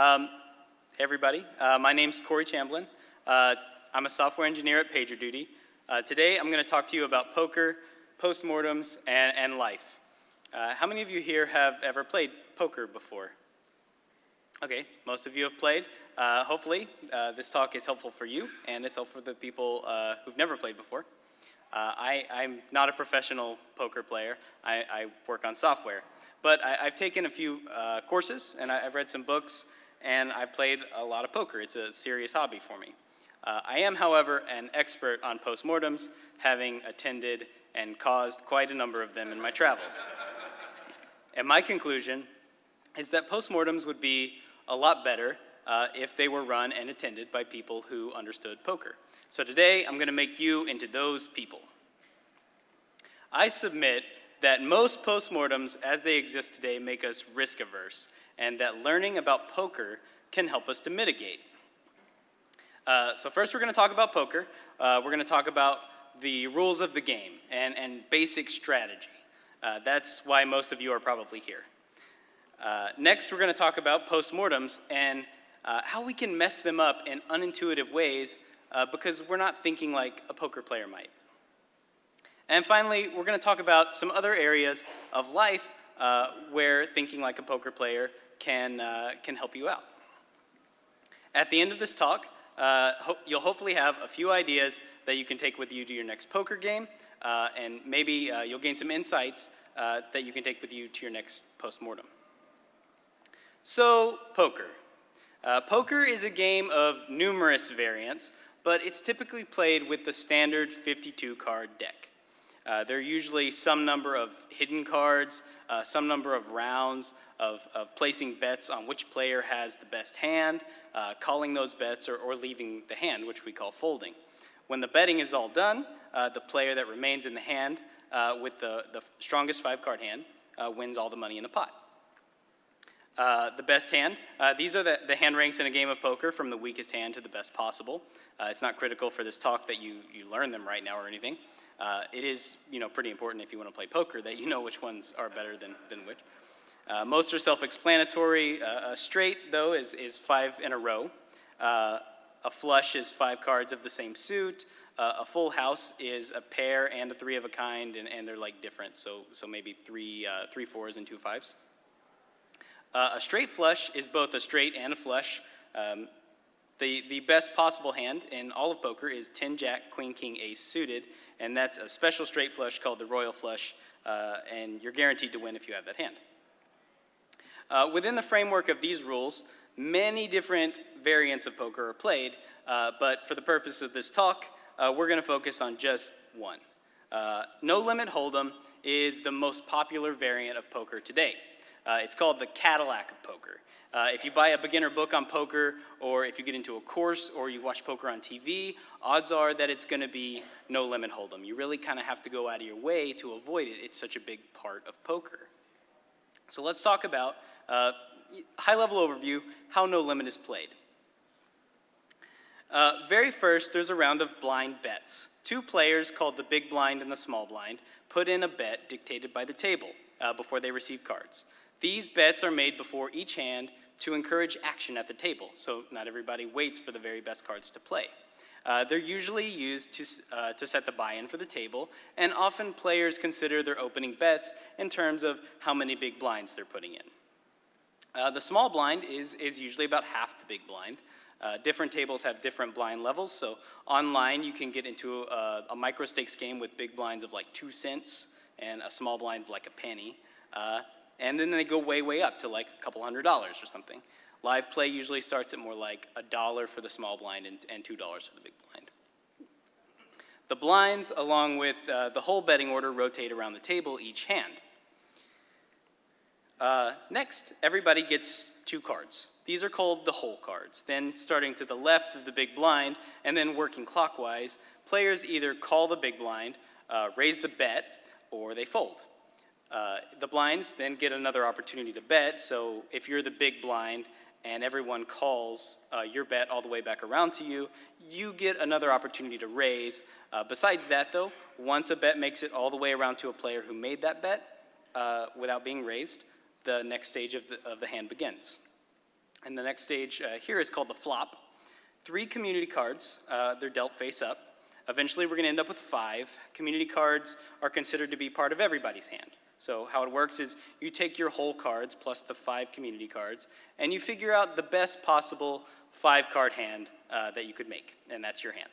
Um, hey everybody, uh, my name's Corey Chamblin. Uh, I'm a software engineer at PagerDuty. Uh, today I'm going to talk to you about poker, postmortems, and, and life. Uh, how many of you here have ever played poker before? Okay, most of you have played. Uh, hopefully uh, this talk is helpful for you and it's helpful for the people who've never played before. Uh, I, am not a professional poker player. I, I work on software. But I, have taken a few uh, courses and I, have read some books and I played a lot of poker. It's a serious hobby for me. Uh, I am, however, an expert on postmortems, having attended and caused quite a number of them in my travels. and my conclusion is that postmortems would be a lot better uh, if they were run and attended by people who understood poker. So today, I'm going to make you into those people. I submit that most postmortems as they exist today make us risk averse, and that learning about poker can help us to mitigate. Uh, so first we're going to talk about poker. Uh, we're going to talk about the rules of the game and, and basic strategy. Uh, that's why most of you are probably here. Uh, next we're going to talk about postmortems and uh, how we can mess them up in unintuitive ways uh, because we're not thinking like a poker player might. And finally, we're going to talk about some other areas of life where thinking like a poker player can, uh, can help you out. At the end of this talk, uh, ho you'll hopefully have a few ideas that you can take with you to your next poker game, uh, and maybe uh, you'll gain some insights that you can take with you to your next postmortem. So, poker. poker is a game of numerous variants, but it's typically played with the standard 52 card deck. Uh, there are usually some number of hidden cards, uh, some number of rounds of, of, placing bets on which player has the best hand, uh, calling those bets, or, or, leaving the hand, which we call folding. When the betting is all done, uh, the player that remains in the hand uh, with the, the strongest five card hand uh, wins all the money in the pot. Uh, the best hand. Uh, these are the, the, hand ranks in a game of poker from the weakest hand to the best possible. Uh, it's not critical for this talk that you, you learn them right now or anything. Uh, it is you know, pretty important if you want to play poker that you know which ones are better than, than which. Uh, most are self-explanatory. a straight, though, is, is five in a row. a flush is five cards of the same suit. a full house is a pair and a three of a kind, and, and they're like different, so, so maybe three, three fours and two fives. Uh, a straight flush is both a straight and a flush. Um, the, the best possible hand in all of poker is 10 jack, queen, king, ace suited, and that's a special straight flush called the royal flush, uh, and you're guaranteed to win if you have that hand. Uh, within the framework of these rules, many different variants of poker are played, uh, but for the purpose of this talk, uh, we're going to focus on just one. Uh, no Limit Hold'em is the most popular variant of poker today. Uh, it's called the Cadillac of poker. Uh, if you buy a beginner book on poker, or if you get into a course, or you watch poker on TV, odds are that it's going to be no limit hold'em. You really kind of have to go out of your way to avoid it. It's such a big part of poker. So let's talk about, uh, high level overview, how no limit is played. Uh, very first, there's a round of blind bets. Two players called the big blind and the small blind put in a bet dictated by the table uh, before they receive cards. These bets are made before each hand to encourage action at the table, so not everybody waits for the very best cards to play. Uh, they're usually used to, uh, to set the buy-in for the table, and often players consider their opening bets in terms of how many big blinds they're putting in. Uh, the small blind is, is usually about half the big blind. Uh, different tables have different blind levels, so online you can get into a, a micro stakes game with big blinds of like two cents and a small blind of like a penny. Uh, and then they go way, way up to like a couple hundred dollars or something. Live play usually starts at more like a dollar for the small blind and, and $2 for the big blind. The blinds, along with uh, the whole betting order, rotate around the table each hand. Uh, next, everybody gets two cards. These are called the hole cards. Then starting to the left of the big blind and then working clockwise, players either call the big blind, uh, raise the bet, or they fold. Uh, the blinds then get another opportunity to bet, so if you're the big blind and everyone calls uh, your bet all the way back around to you, you get another opportunity to raise. Uh, besides that though, once a bet makes it all the way around to a player who made that bet uh, without being raised, the next stage of the, of the hand begins. And the next stage uh, here is called the flop. Three community cards, uh, they're dealt face up. Eventually we're gonna end up with five. Community cards are considered to be part of everybody's hand. So how it works is you take your hole cards plus the five community cards and you figure out the best possible five card hand uh, that you could make, and that's your hand.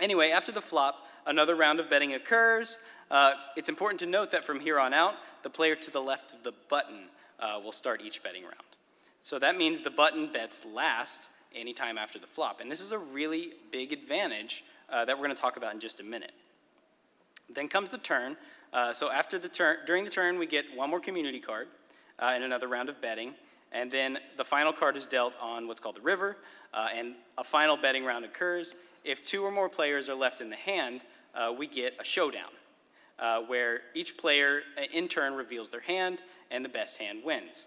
Anyway, after the flop, another round of betting occurs. Uh, it's important to note that from here on out, the player to the left of the button uh, will start each betting round. So that means the button bets last anytime after the flop. And this is a really big advantage uh, that we're going to talk about in just a minute. Then comes the turn. Uh, so after the turn, during the turn, we get one more community card uh, and another round of betting. And then the final card is dealt on what's called the river, uh, and a final betting round occurs. If two or more players are left in the hand, uh, we get a showdown, uh, where each player in turn reveals their hand, and the best hand wins.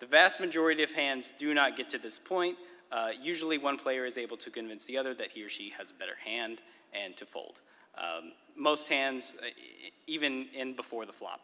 The vast majority of hands do not get to this point, uh, usually one player is able to convince the other that he or she has a better hand and to fold. Um, most hands, uh, even in before the flop.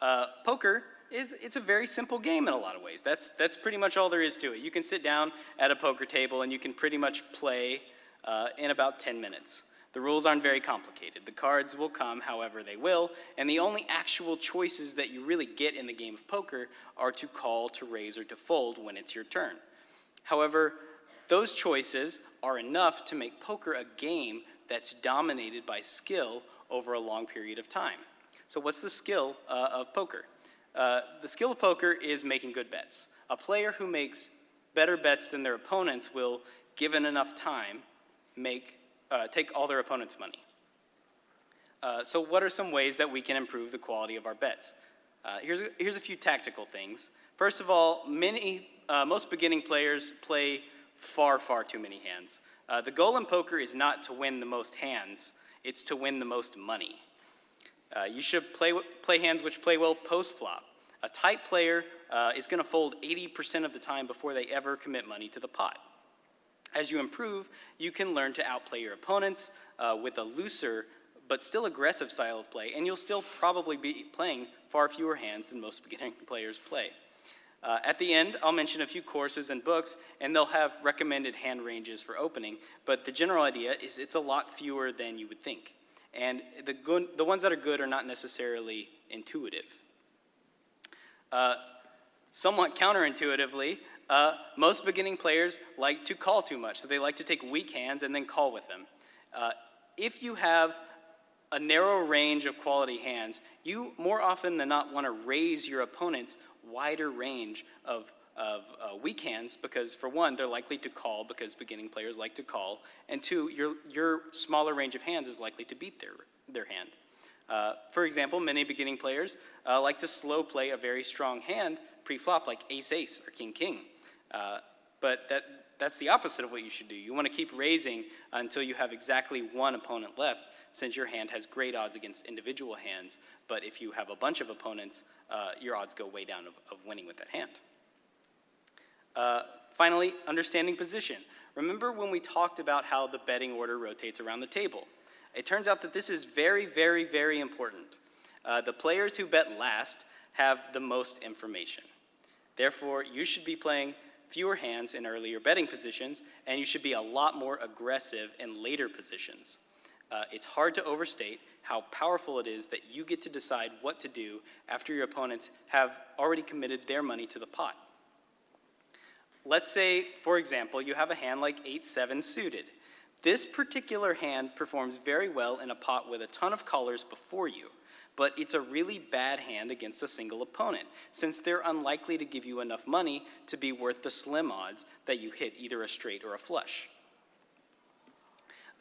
Uh, poker is it's a very simple game in a lot of ways. That's, that's pretty much all there is to it. You can sit down at a poker table and you can pretty much play uh, in about 10 minutes. The rules aren't very complicated. The cards will come however they will, and the only actual choices that you really get in the game of poker are to call, to raise, or to fold when it's your turn. However, those choices are enough to make poker a game that's dominated by skill over a long period of time. So what's the skill uh, of poker? Uh, the skill of poker is making good bets. A player who makes better bets than their opponents will, given enough time, make, uh, take all their opponent's money. Uh, so what are some ways that we can improve the quality of our bets? Uh, here's, a, here's a few tactical things. First of all, many uh, most beginning players play far, far too many hands. Uh, the goal in poker is not to win the most hands, it's to win the most money. Uh, you should play, play hands which play well post-flop. A tight player is gonna fold 80% of the time before they ever commit money to the pot. As you improve, you can learn to outplay your opponents uh, with a looser but still aggressive style of play, and you'll still probably be playing far fewer hands than most beginning players play. Uh, at the end, I'll mention a few courses and books, and they'll have recommended hand ranges for opening, but the general idea is it's a lot fewer than you would think. And the, good, the ones that are good are not necessarily intuitive. Uh, somewhat counterintuitively, uh, most beginning players like to call too much, so they like to take weak hands and then call with them. Uh, if you have a narrow range of quality hands, you more often than not want to raise your opponent's wider range of, of uh, weak hands because for one, they're likely to call because beginning players like to call, and two, your, your smaller range of hands is likely to beat their, their hand. Uh, for example, many beginning players uh, like to slow play a very strong hand pre-flop like ace-ace or king-king. Uh, but that, that's the opposite of what you should do. You want to keep raising until you have exactly one opponent left since your hand has great odds against individual hands, but if you have a bunch of opponents, uh, your odds go way down of, of winning with that hand. Uh, finally, understanding position. Remember when we talked about how the betting order rotates around the table? It turns out that this is very, very, very important. Uh, the players who bet last have the most information. Therefore, you should be playing fewer hands in earlier betting positions, and you should be a lot more aggressive in later positions. Uh, it's hard to overstate how powerful it is that you get to decide what to do after your opponents have already committed their money to the pot. Let's say, for example, you have a hand like 8-7 suited. This particular hand performs very well in a pot with a ton of callers before you, but it's a really bad hand against a single opponent, since they're unlikely to give you enough money to be worth the slim odds that you hit either a straight or a flush.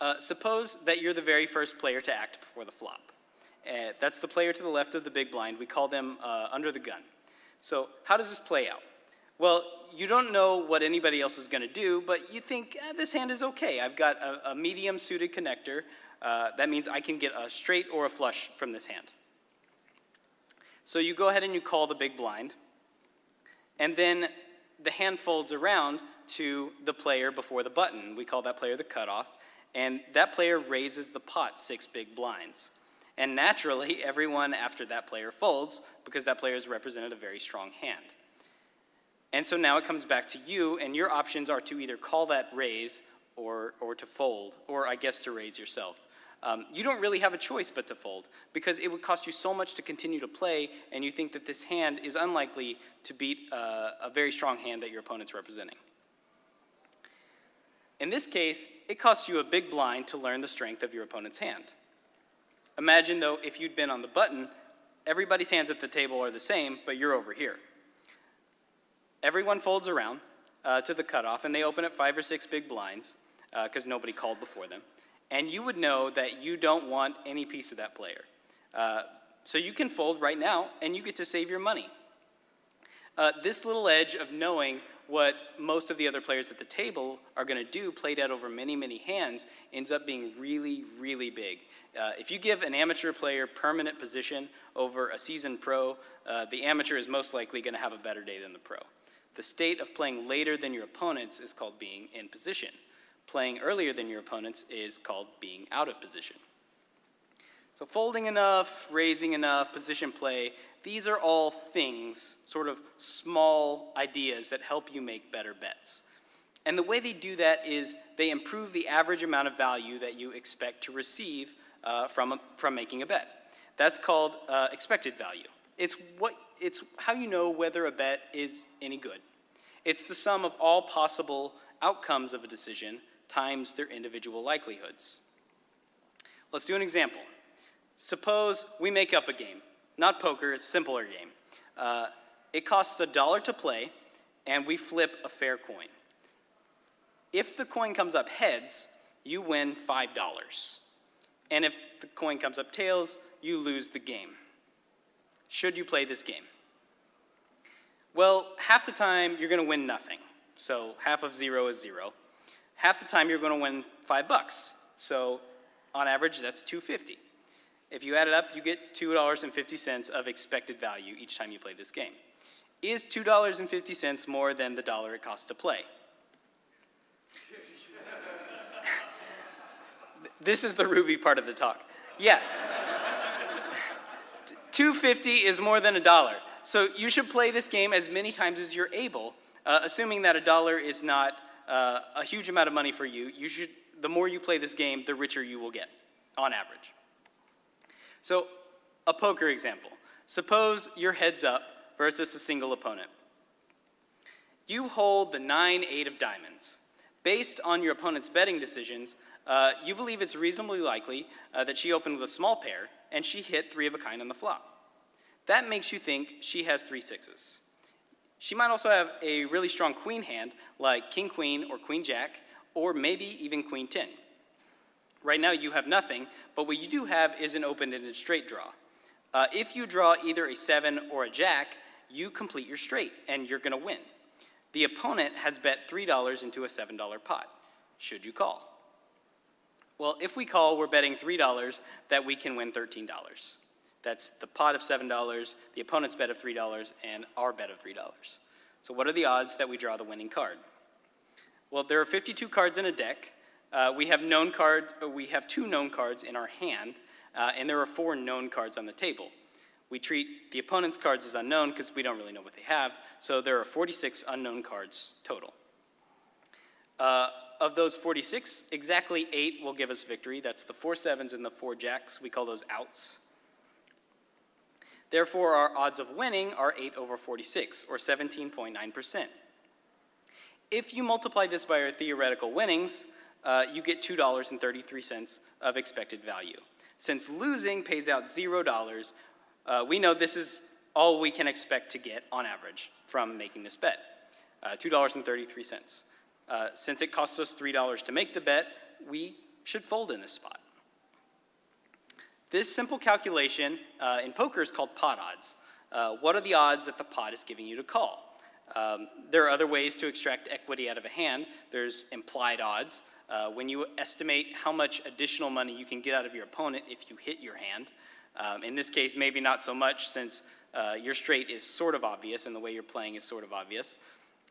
Uh, suppose that you're the very first player to act before the flop. Uh, that's the player to the left of the big blind. We call them uh, under the gun. So how does this play out? Well, you don't know what anybody else is going to do, but you think, eh, this hand is okay. I've got a, a medium suited connector. Uh, that means I can get a straight or a flush from this hand. So you go ahead and you call the big blind. And then the hand folds around to the player before the button. We call that player the cutoff and that player raises the pot six big blinds. And naturally, everyone after that player folds because that player has represented a very strong hand. And so now it comes back to you, and your options are to either call that raise or, or to fold, or I guess to raise yourself. Um, you don't really have a choice but to fold because it would cost you so much to continue to play, and you think that this hand is unlikely to beat uh, a very strong hand that your opponent's representing. In this case, it costs you a big blind to learn the strength of your opponent's hand. Imagine, though, if you'd been on the button, everybody's hands at the table are the same, but you're over here. Everyone folds around uh, to the cutoff, and they open up five or six big blinds because uh, nobody called before them. And you would know that you don't want any piece of that player. Uh, so you can fold right now, and you get to save your money. Uh, this little edge of knowing what most of the other players at the table are going to do, played out over many, many hands, ends up being really, really big. Uh, if you give an amateur player permanent position over a seasoned pro, uh, the amateur is most likely going to have a better day than the pro. The state of playing later than your opponents is called being in position. Playing earlier than your opponents is called being out of position. So folding enough, raising enough, position play, these are all things, sort of small ideas that help you make better bets. And the way they do that is they improve the average amount of value that you expect to receive uh, from, a, from making a bet. That's called uh, expected value. It's, what, it's how you know whether a bet is any good. It's the sum of all possible outcomes of a decision times their individual likelihoods. Let's do an example. Suppose we make up a game not poker, it's a simpler game. Uh, it costs a dollar to play, and we flip a fair coin. If the coin comes up heads, you win $5. And if the coin comes up tails, you lose the game. Should you play this game? Well, half the time you're going to win nothing. So half of zero is zero. Half the time you're going to win five bucks. So on average, that's 250. If you add it up, you get $2.50 of expected value each time you play this game. Is $2.50 more than the dollar it costs to play? this is the Ruby part of the talk. Yeah. 250 is more than a dollar. So you should play this game as many times as you're able, uh, assuming that a dollar is not uh, a huge amount of money for you. You should, the more you play this game, the richer you will get, on average. So a poker example. Suppose you're heads up versus a single opponent. You hold the 9-8 of diamonds. Based on your opponent's betting decisions, uh, you believe it's reasonably likely uh, that she opened with a small pair and she hit three of a kind on the flop. That makes you think she has three sixes. She might also have a really strong queen hand like king queen or queen jack or maybe even queen 10. Right now you have nothing, but what you do have is an open-ended straight draw. Uh, if you draw either a seven or a jack, you complete your straight and you're gonna win. The opponent has bet $3 into a $7 pot. Should you call? Well, if we call, we're betting $3 that we can win $13. That's the pot of $7, the opponent's bet of $3, and our bet of $3. So what are the odds that we draw the winning card? Well, there are 52 cards in a deck, uh, we have known cards, uh, we have two known cards in our hand, uh, and there are four known cards on the table. We treat the opponent's cards as unknown because we don't really know what they have, so there are 46 unknown cards total. Uh, of those 46, exactly eight will give us victory. That's the four sevens and the four jacks. We call those outs. Therefore, our odds of winning are 8 over 46, or 17.9%. If you multiply this by our theoretical winnings, uh, you get $2.33 of expected value. Since losing pays out $0, uh, we know this is all we can expect to get on average from making this bet, uh, $2.33. Uh, since it costs us $3 to make the bet, we should fold in this spot. This simple calculation uh, in poker is called pot odds. Uh, what are the odds that the pot is giving you to call? Um, there are other ways to extract equity out of a hand. There's implied odds. Uh, when you estimate how much additional money you can get out of your opponent if you hit your hand, um, in this case, maybe not so much since uh, your straight is sort of obvious and the way you're playing is sort of obvious.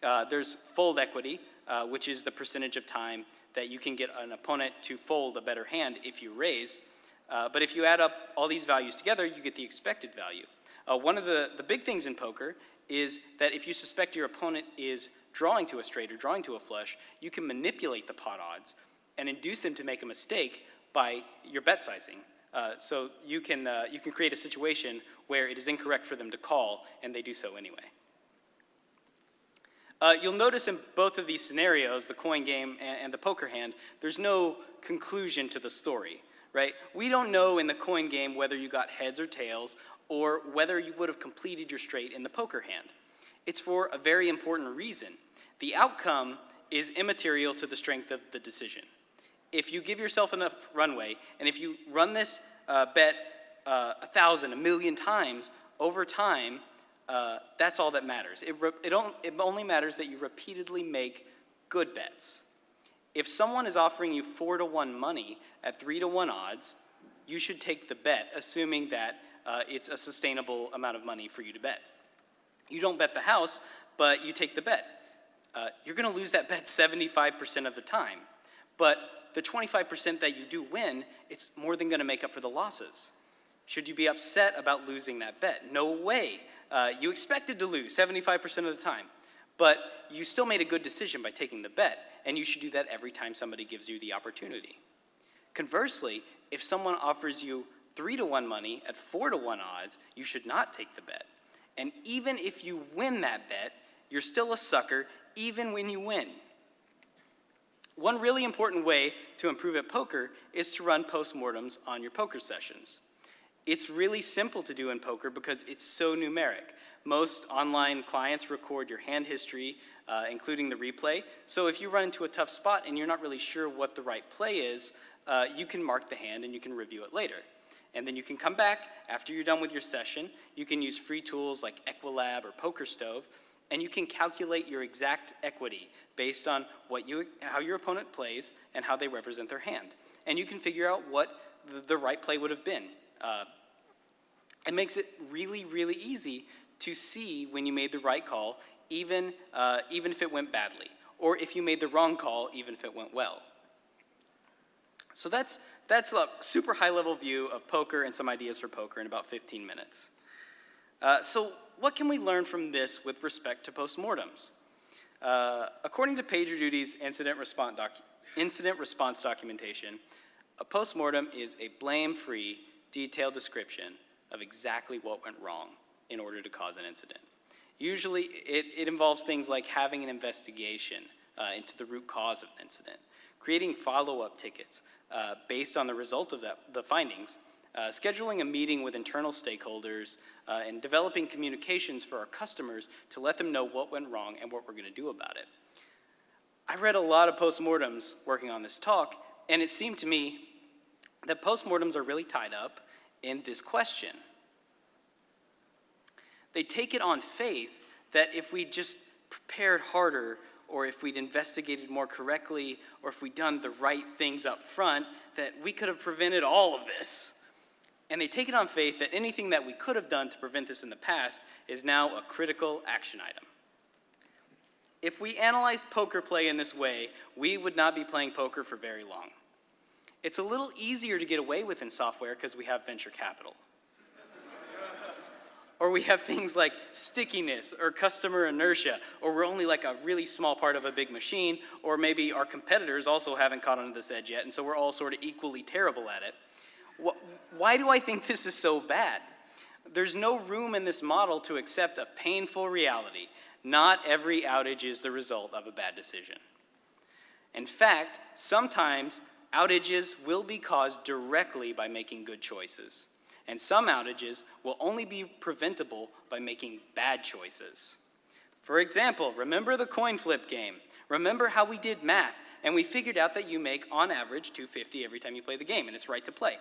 Uh, there's fold equity, uh, which is the percentage of time that you can get an opponent to fold a better hand if you raise. Uh, but if you add up all these values together, you get the expected value. Uh, one of the, the big things in poker is that if you suspect your opponent is drawing to a straight or drawing to a flush, you can manipulate the pot odds and induce them to make a mistake by your bet sizing. Uh, so you can, uh, you can create a situation where it is incorrect for them to call and they do so anyway. Uh, you'll notice in both of these scenarios, the coin game and, and, the poker hand, there's no conclusion to the story, right? We don't know in the coin game whether you got heads or tails or whether you would have completed your straight in the poker hand. It's for a very important reason. The outcome is immaterial to the strength of the decision. If you give yourself enough runway, and if you run this uh, bet uh, a thousand, a million times over time, uh, that's all that matters. It, it, it only matters that you repeatedly make good bets. If someone is offering you four to one money at three to one odds, you should take the bet, assuming that uh, it's a sustainable amount of money for you to bet. You don't bet the house, but you take the bet. Uh, you're going to lose that bet 75% of the time. But the 25% that you do win, it's more than going to make up for the losses. Should you be upset about losing that bet? No way. Uh, you expected to lose 75% of the time, but you still made a good decision by taking the bet, and you should do that every time somebody gives you the opportunity. Conversely, if someone offers you three to one money at four to one odds, you should not take the bet. And even if you win that bet, you're still a sucker even when you win. One really important way to improve at poker is to run postmortems on your poker sessions. It's really simple to do in poker because it's so numeric. Most online clients record your hand history, uh, including the replay. So if you run into a tough spot and you're not really sure what the right play is, uh, you can mark the hand and you can review it later. And then you can come back after you're done with your session. You can use free tools like Equilab or PokerStove, and you can calculate your exact equity based on what you, how your opponent plays and how they represent their hand. And you can figure out what the, the right play would have been. Uh, it makes it really, really easy to see when you made the right call, even, uh, even if it went badly, or if you made the wrong call, even if it went well. So that's, that's a super high level view of poker and some ideas for poker in about 15 minutes. Uh, so what can we learn from this with respect to postmortems? Uh, according to PagerDuty's incident response, incident response documentation, a postmortem is a blame-free, detailed description of exactly what went wrong in order to cause an incident. Usually, it, it involves things like having an investigation uh, into the root cause of an incident, creating follow-up tickets uh, based on the result of that, the findings, uh, scheduling a meeting with internal stakeholders, uh, and developing communications for our customers to let them know what went wrong and what we're going to do about it. I read a lot of postmortems working on this talk, and it seemed to me that postmortems are really tied up in this question. They take it on faith that if we just prepared harder, or if we'd investigated more correctly, or if we'd done the right things up front, that we could have prevented all of this. And they take it on faith that anything that we could have done to prevent this in the past is now a critical action item. If we analyzed poker play in this way, we would not be playing poker for very long. It's a little easier to get away with in software because we have venture capital. Or we have things like stickiness or customer inertia, or we're only like a really small part of a big machine, or maybe our competitors also haven't caught on to this edge yet, and so we're all sort of equally terrible at it. Why do I think this is so bad? There's no room in this model to accept a painful reality. Not every outage is the result of a bad decision. In fact, sometimes outages will be caused directly by making good choices. And some outages will only be preventable by making bad choices. For example, remember the coin flip game. Remember how we did math and we figured out that you make on average 250 every time you play the game and it's right to play.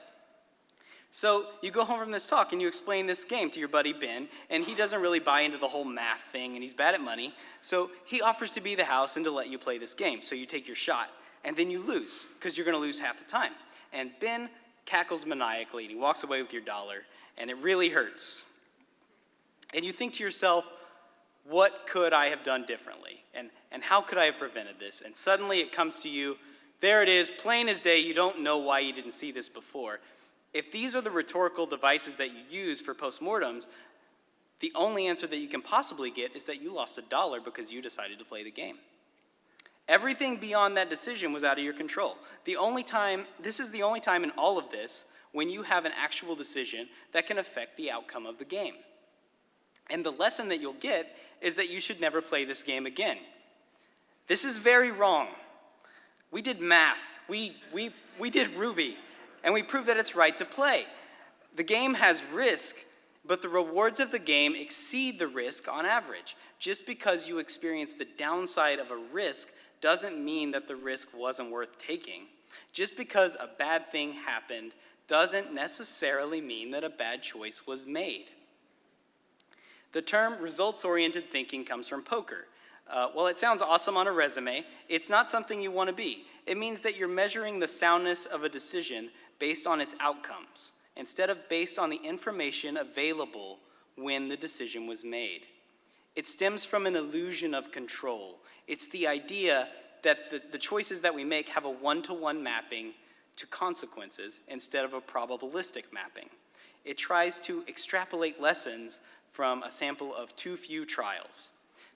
So you go home from this talk and you explain this game to your buddy Ben, and he doesn't really buy into the whole math thing, and he's bad at money. So he offers to be the house and to let you play this game. So you take your shot, and then you lose, because you're going to lose half the time. And Ben cackles maniacally, and he walks away with your dollar, and it really hurts. And you think to yourself, what could I have done differently? And, and how could I have prevented this? And suddenly it comes to you, there it is, plain as day, you don't know why you didn't see this before. If these are the rhetorical devices that you use for postmortems, The only answer that you can possibly get is that you lost a dollar because you decided to play the game. Everything beyond that decision was out of your control. The only time, this is the only time in all of this when you have an actual decision that can affect the outcome of the game. And the lesson that you'll get is that you should never play this game again. This is very wrong. We did math, we, we, we did Ruby, and we proved that it's right to play. The game has risk, but the rewards of the game exceed the risk on average. Just because you experience the downside of a risk doesn't mean that the risk wasn't worth taking. Just because a bad thing happened doesn't necessarily mean that a bad choice was made. The term results-oriented thinking comes from poker. Uh, while it sounds awesome on a resume, it's not something you want to be. It means that you're measuring the soundness of a decision based on its outcomes, instead of based on the information available when the decision was made. It stems from an illusion of control. It's the idea that the, the choices that we make have a one-to-one -one mapping to consequences instead of a probabilistic mapping. It tries to extrapolate lessons from a sample of too few trials.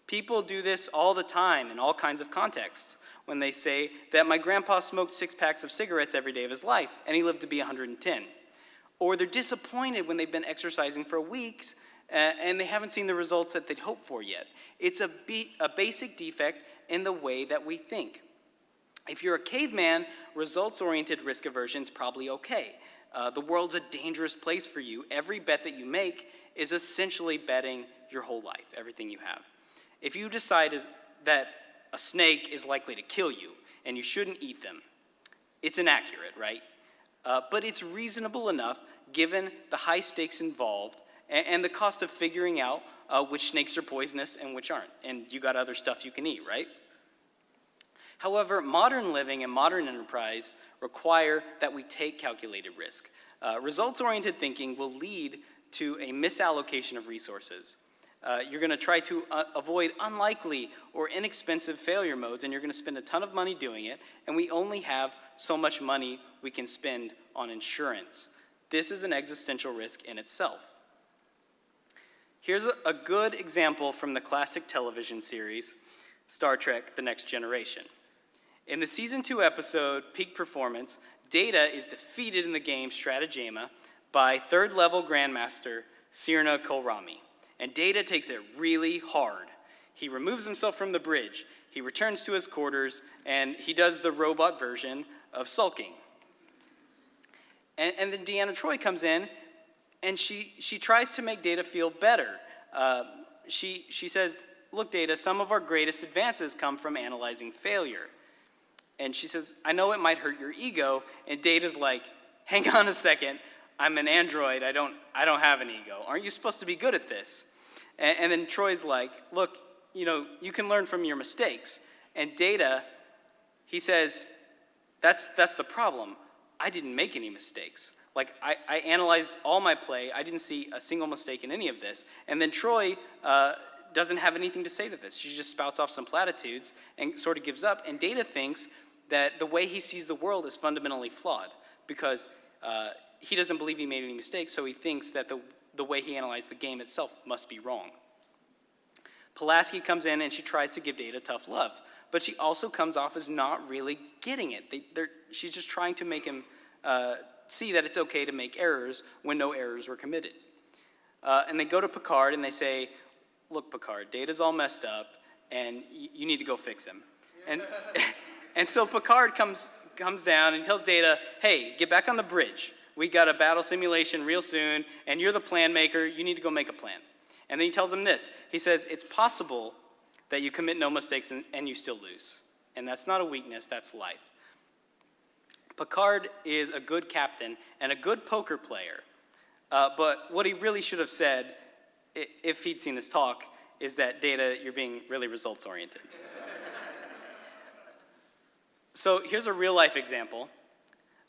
People do this all the time in all kinds of contexts when they say that my grandpa smoked six packs of cigarettes every day of his life and he lived to be 110. Or they're disappointed when they've been exercising for weeks and they haven't seen the results that they'd hoped for yet. It's a, a basic defect in the way that we think. If you're a caveman, results-oriented risk aversion is probably okay. Uh, the world's a dangerous place for you. Every bet that you make is essentially betting your whole life, everything you have. If you decide is, that a snake is likely to kill you and you shouldn't eat them, it's inaccurate, right? Uh, but it's reasonable enough given the high stakes involved and, and the cost of figuring out uh, which snakes are poisonous and which aren't. And you got other stuff you can eat, right? However, modern living and modern enterprise require that we take calculated risk. Uh, Results-oriented thinking will lead to a misallocation of resources. Uh, you're going to try to uh, avoid unlikely or inexpensive failure modes and you're going to spend a ton of money doing it and we only have so much money we can spend on insurance. This is an existential risk in itself. Here's a, good example from the classic television series, Star Trek The Next Generation. In the season two episode, Peak Performance, Data is defeated in the game Stratagema by third level Grandmaster Sirna Kolrami. And Data takes it really hard. He removes himself from the bridge, he returns to his quarters, and he does the robot version of sulking. And, and then Deanna Troi comes in, and she, she tries to make Data feel better. Uh, she, she says, look, Data, some of our greatest advances come from analyzing failure. And she says, I know it might hurt your ego. And Data's like, hang on a second. I'm an android. I don't, I don't have an ego. Aren't you supposed to be good at this? And, and then Troi's like, look, you know, you can learn from your mistakes. And Data, he says, that's, that's the problem. I didn't make any mistakes. Like, I, I analyzed all my play. I didn't see a single mistake in any of this. And then Troi uh, doesn't have anything to say to this. She just spouts off some platitudes and sort of gives up. And Data thinks that the way he sees the world is fundamentally flawed because uh, he doesn't believe he made any mistakes, so he thinks that the, the way he analyzed the game itself must be wrong. Pulaski comes in and she tries to give Data tough love, but she also comes off as not really getting it. They, she's just trying to make him uh, see that it's okay to make errors when no errors were committed. Uh, and they go to Picard and they say, look, Picard, Data's all messed up and you need to go fix him. And And so Picard comes, comes down and tells Data, hey, get back on the bridge. We got a battle simulation real soon, and you're the plan maker. You need to go make a plan. And then he tells him this. He says, it's possible that you commit no mistakes and, and you still lose. And that's not a weakness, that's life. Picard is a good captain and a good poker player. Uh, but what he really should have said, if he'd seen this talk, is that Data, you're being really results oriented. So here's a real life example.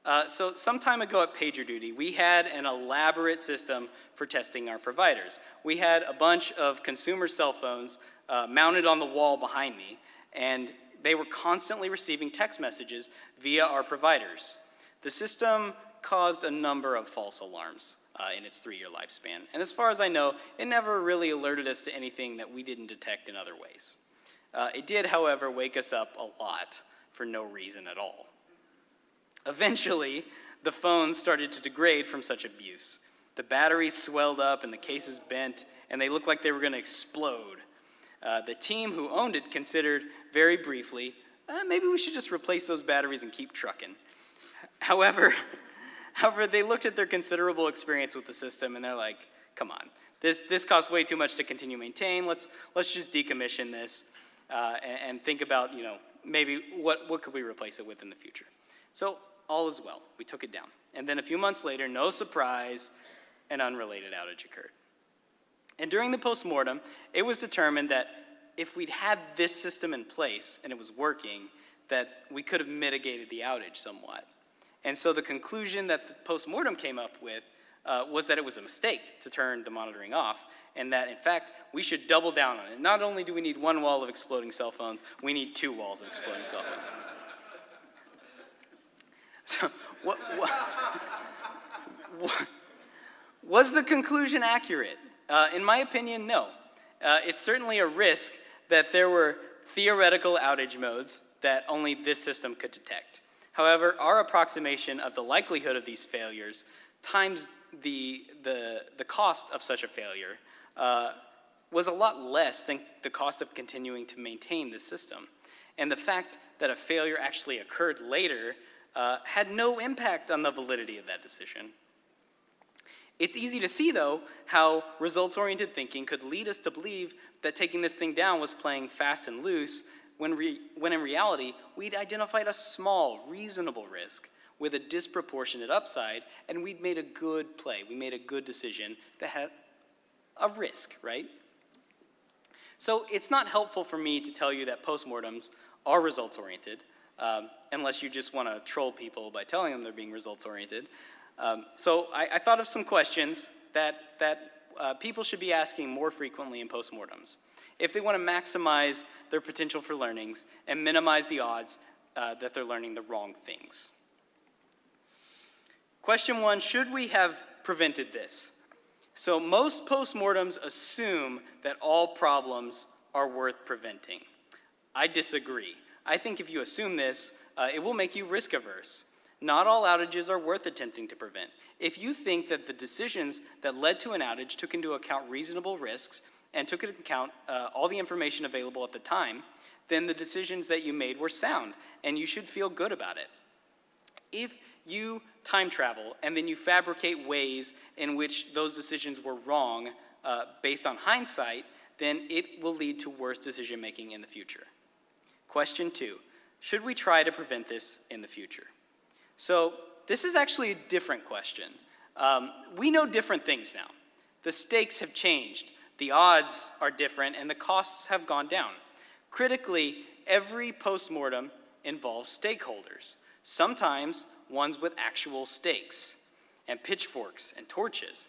Uh, so some time ago at PagerDuty, we had an elaborate system for testing our providers. We had a bunch of consumer cell phones uh, mounted on the wall behind me, and they were constantly receiving text messages via our providers. The system caused a number of false alarms. uh, in its three-year lifespan. And as far as I know, it never really alerted us to anything that we didn't detect in other ways. Uh, it did, however, wake us up a lot for no reason at all. Eventually, the phones started to degrade from such abuse. The batteries swelled up and the cases bent, and they looked like they were going to explode. Uh, the team who owned it considered very briefly, uh, maybe we should just replace those batteries and keep trucking. However, however, they looked at their considerable experience with the system and they're like, come on, this, this costs way too much to continue maintain. Let's, let's just decommission this uh, and, and think about, you know, maybe what, what could we replace it with in the future. So all is well. We took it down. And then a few months later, no surprise, an unrelated outage occurred. And during the postmortem, it was determined that if we'd had this system in place and it was working, that we could have mitigated the outage somewhat. And so the conclusion that the postmortem came up with uh, was that it was a mistake to turn the monitoring off, and that in fact we should double down on it. Not only do we need one wall of exploding cell phones, we need two walls of exploding cell phones. So, what, what, what, was the conclusion accurate? Uh, in my opinion, no. Uh, it's certainly a risk that there were theoretical outage modes that only this system could detect. However, our approximation of the likelihood of these failures times the, the, the cost of such a failure uh, was a lot less than the cost of continuing to maintain the system. And the fact that a failure actually occurred later uh, had no impact on the validity of that decision. It's easy to see, though, how results-oriented thinking could lead us to believe that taking this thing down was playing fast and loose, when, when in reality, we'd identified a small, reasonable risk with a disproportionate upside, and we'd made a good play. We made a good decision that had a risk, right? So it's not helpful for me to tell you that postmortems are results-oriented, um, unless you just want to troll people by telling them they're being results-oriented. Um, so I, I, thought of some questions that, that uh, people should be asking more frequently in postmortems if they want to maximize their potential for learnings and minimize the odds uh, that they're learning the wrong things. Question one, should we have prevented this? So most postmortems assume that all problems are worth preventing. I disagree. I think if you assume this, uh, it will make you risk averse. Not all outages are worth attempting to prevent. If you think that the decisions that led to an outage took into account reasonable risks and took into account uh, all the information available at the time, then the decisions that you made were sound and you should feel good about it. If you time travel and then you fabricate ways in which those decisions were wrong uh, based on hindsight, then it will lead to worse decision making in the future. Question two, should we try to prevent this in the future? So this is actually a different question. Um, we know different things now. The stakes have changed, the odds are different, and the costs have gone down. Critically, every postmortem involves stakeholders, sometimes ones with actual stakes and pitchforks and torches.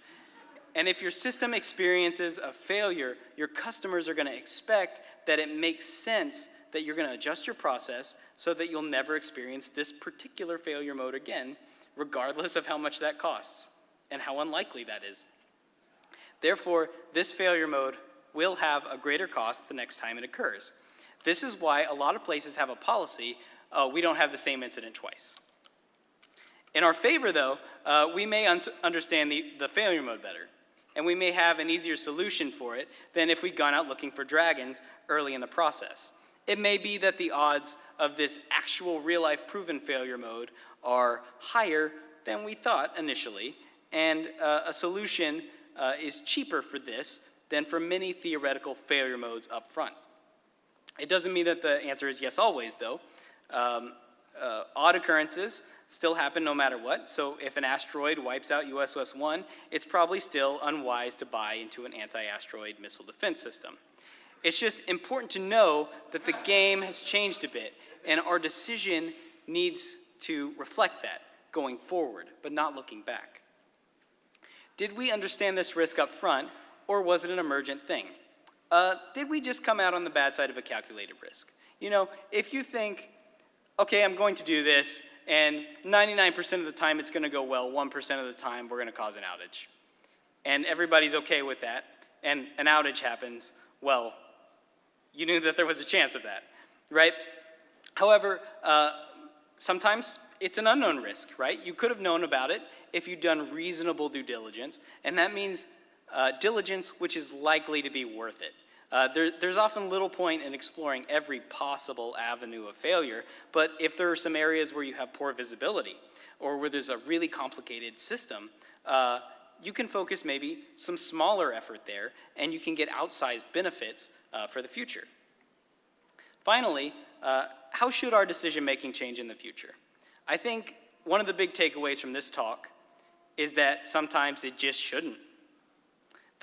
And if your system experiences a failure, your customers are going to expect that it makes sense that you're going to adjust your process so that you'll never experience this particular failure mode again, regardless of how much that costs and how unlikely that is. Therefore, this failure mode will have a greater cost the next time it occurs. This is why a lot of places have a policy, uh, we don't have the same incident twice. In our favor, though, uh, we may un understand the, the failure mode better, and we may have an easier solution for it than if we'd gone out looking for dragons early in the process. It may be that the odds of this actual real-life proven failure mode are higher than we thought initially, and uh, a solution uh, is cheaper for this than for many theoretical failure modes up front. It doesn't mean that the answer is yes always, though. Um, uh, odd occurrences still happen no matter what, so if an asteroid wipes out USS-1, it's probably still unwise to buy into an anti-asteroid missile defense system. It's just important to know that the game has changed a bit and our decision needs to reflect that going forward, but not looking back. Did we understand this risk up front or was it an emergent thing? Uh, did we just come out on the bad side of a calculated risk? You know, if you think, okay, I'm going to do this and 99% of the time it's going to go well, 1% of the time we're going to cause an outage. and everybody's okay with that, and an outage happens, well, you knew that there was a chance of that, right? However, uh, sometimes it's an unknown risk, right? You could have known about it if you'd done reasonable due diligence, and that means uh, diligence which is likely to be worth it. Uh, there, there's often little point in exploring every possible avenue of failure, but if there are some areas where you have poor visibility or where there's a really complicated system, uh, you can focus maybe some smaller effort there and you can get outsized benefits uh, for the future. Finally, uh, how should our decision making change in the future? I think one of the big takeaways from this talk is that sometimes it just shouldn't.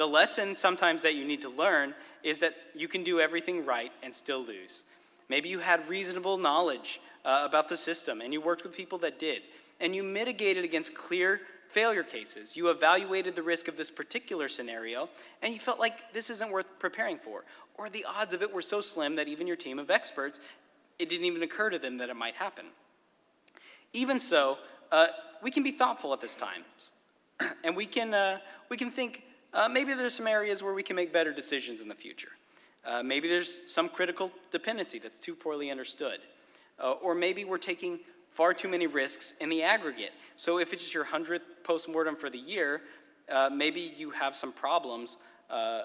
The lesson sometimes that you need to learn is that you can do everything right and still lose. Maybe you had reasonable knowledge uh, about the system and you worked with people that did, and you mitigated against clear failure cases. You evaluated the risk of this particular scenario and you felt like this isn't worth preparing for. Or the odds of it were so slim that even your team of experts, it didn't even occur to them that it might happen. Even so, uh, we can be thoughtful at this time. and we can, uh, we can think, uh, maybe there's some areas where we can make better decisions in the future. Uh, maybe there's some critical dependency that's too poorly understood. Uh, or maybe we're taking far too many risks in the aggregate. So if it's your 100th postmortem for the year, uh, maybe you have some problems uh,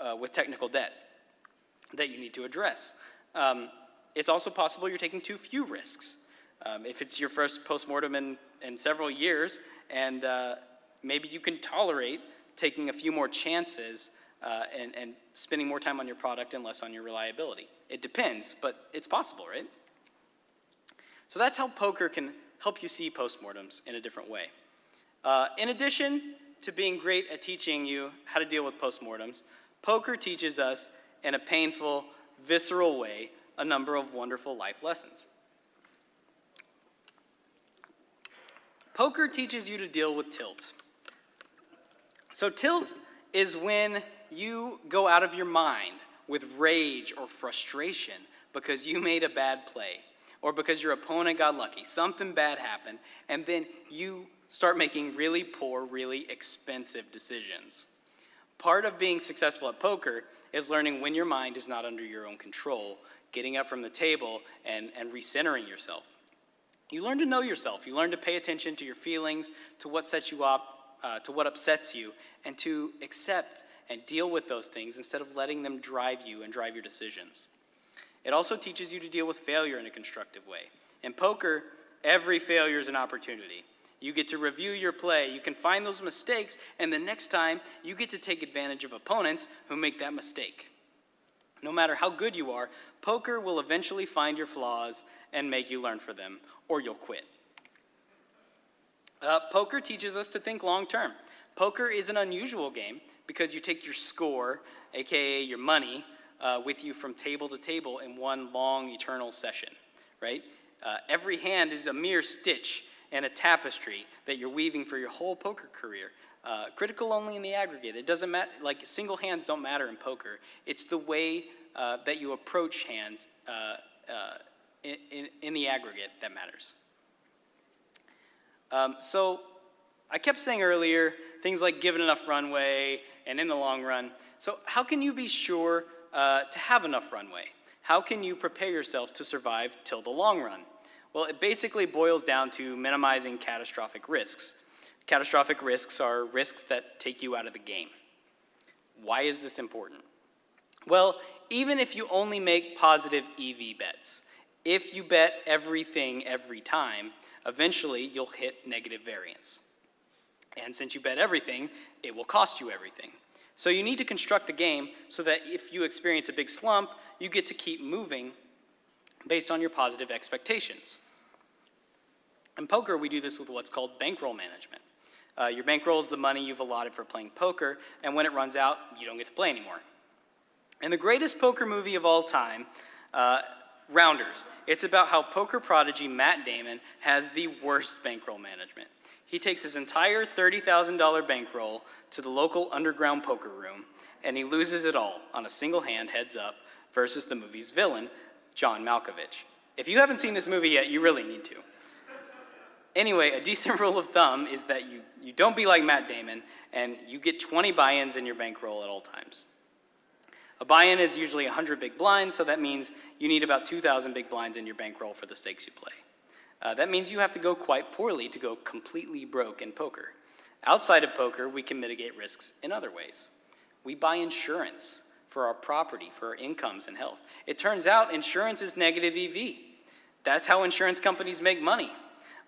uh, with technical debt that you need to address. Um, it's also possible you're taking too few risks. Um, if it's your first postmortem in, in several years and maybe you can tolerate taking a few more chances uh, and, and spending more time on your product and less on your reliability. It depends, but it's possible, right? So that's how poker can help you see postmortems in a different way. Uh, in addition to being great at teaching you how to deal with postmortems, poker teaches us in a painful, visceral way a number of wonderful life lessons. Poker teaches you to deal with tilt. So tilt is when you go out of your mind with rage or frustration because you made a bad play or because your opponent got lucky, something bad happened, and then you start making really poor, really expensive decisions. Part of being successful at poker is learning when your mind is not under your own control, getting up from the table and, and recentering yourself. You learn to know yourself. You learn to pay attention to your feelings, to what sets you up, uh, to what upsets you and to accept and deal with those things instead of letting them drive you and drive your decisions. It also teaches you to deal with failure in a constructive way. In poker, every failure is an opportunity. You get to review your play, you can find those mistakes, and the next time you get to take advantage of opponents who make that mistake. No matter how good you are, poker will eventually find your flaws and make you learn for them, or you'll quit. Uh, poker teaches us to think long term. Poker is an unusual game because you take your score, aka your money, uh, with you from table to table in one long eternal session, right? Uh, every hand is a mere stitch and a tapestry that you're weaving for your whole poker career. Uh, critical only in the aggregate. It doesn't matter, like single hands don't matter in poker. It's the way uh, that you approach hands uh, uh, in, in, in the aggregate that matters. Um, so I kept saying earlier things like given enough runway and in the long run. So how can you be sure uh, to have enough runway? How can you prepare yourself to survive till the long run? Well, it basically boils down to minimizing catastrophic risks. Catastrophic risks are risks that take you out of the game. Why is this important? Well, even if you only make positive EV bets, if you bet everything every time, eventually you'll hit negative variance. And since you bet everything, it will cost you everything. So you need to construct the game so that if you experience a big slump, you get to keep moving based on your positive expectations. In poker, we do this with what's called bankroll management. Uh, your bankroll is the money you've allotted for playing poker, and when it runs out, you don't get to play anymore. In the greatest poker movie of all time, uh, Rounders. It's about how poker prodigy Matt Damon has the worst bankroll management. He takes his entire $30,000 bankroll to the local underground poker room, and he loses it all on a single hand heads up versus the movie's villain, John Malkovich. If you haven't seen this movie yet, you really need to. anyway, a decent rule of thumb is that you, you don't be like Matt Damon and you get 20 buy-ins in your bankroll at all times. A buy-in is usually 100 big blinds, so that means you need about 2,000 big blinds in your bankroll for the stakes you play. Uh, that means you have to go quite poorly to go completely broke in poker. Outside of poker, we can mitigate risks in other ways. We buy insurance for our property, for our incomes and health. It turns out insurance is negative EV. That's how insurance companies make money.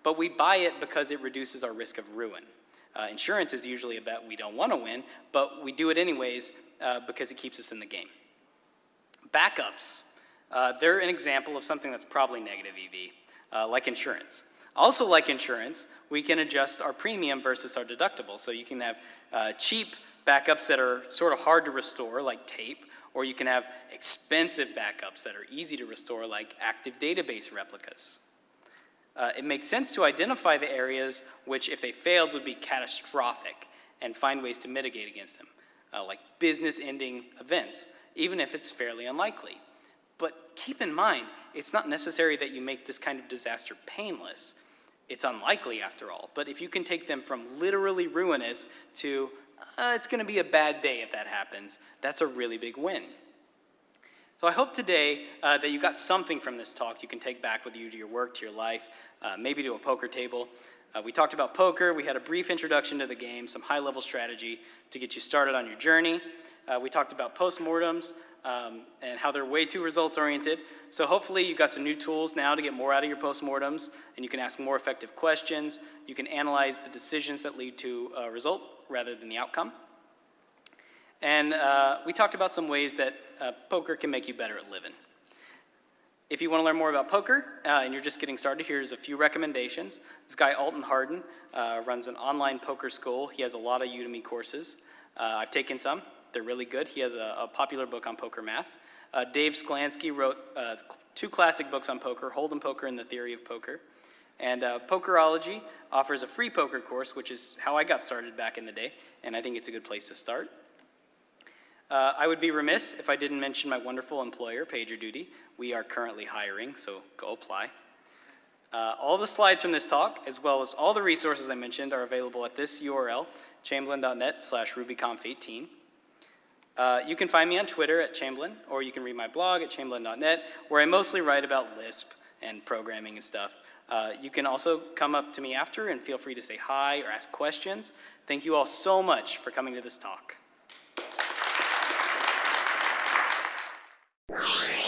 But we buy it because it reduces our risk of ruin. Uh, insurance is usually a bet we don't want to win, but we do it anyways uh, because it keeps us in the game. Backups. Uh, they're an example of something that's probably negative EV, uh, like insurance. Also like insurance, we can adjust our premium versus our deductible. So you can have uh, cheap backups that are sort of hard to restore, like tape, or you can have expensive backups that are easy to restore, like active database replicas. Uh, it makes sense to identify the areas which, if they failed, would be catastrophic and find ways to mitigate against them, uh, like business-ending events, even if it's fairly unlikely. But keep in mind, it's not necessary that you make this kind of disaster painless. It's unlikely, after all. But if you can take them from literally ruinous to uh, it's going to be a bad day if that happens, that's a really big win. So I hope today uh, that you got something from this talk you can take back with you to your work, to your life, uh, maybe to a poker table. Uh, we talked about poker, we had a brief introduction to the game, some high-level strategy to get you started on your journey. Uh, we talked about postmortems um, and how they're way too results-oriented. So hopefully you got some new tools now to get more out of your postmortems, and you can ask more effective questions. You can analyze the decisions that lead to a result rather than the outcome. And uh, we talked about some ways that uh, poker can make you better at living. If you want to learn more about poker uh, and you're just getting started, here's a few recommendations. This guy, Alton Hardin, uh, runs an online poker school. He has a lot of Udemy courses. Uh, I've taken some. They're really good. He has a, a popular book on poker math. Uh, Dave Sklansky wrote two classic books on poker, Hold'em Poker and The Theory of Poker. And uh, Pokerology offers a free poker course, which is how I got started back in the day, and I think it's a good place to start. Uh, I would be remiss if I didn't mention my wonderful employer, PagerDuty. We are currently hiring, so go apply. Uh, all the slides from this talk, as well as all the resources I mentioned, are available at this URL, chamberlain.net slash rubyconf18. Uh, you can find me on Twitter at Chamberlain, or you can read my blog at chamberlain.net, where I mostly write about Lisp and programming and stuff. Uh, you can also come up to me after and feel free to say hi or ask questions. Thank you all so much for coming to this talk. you.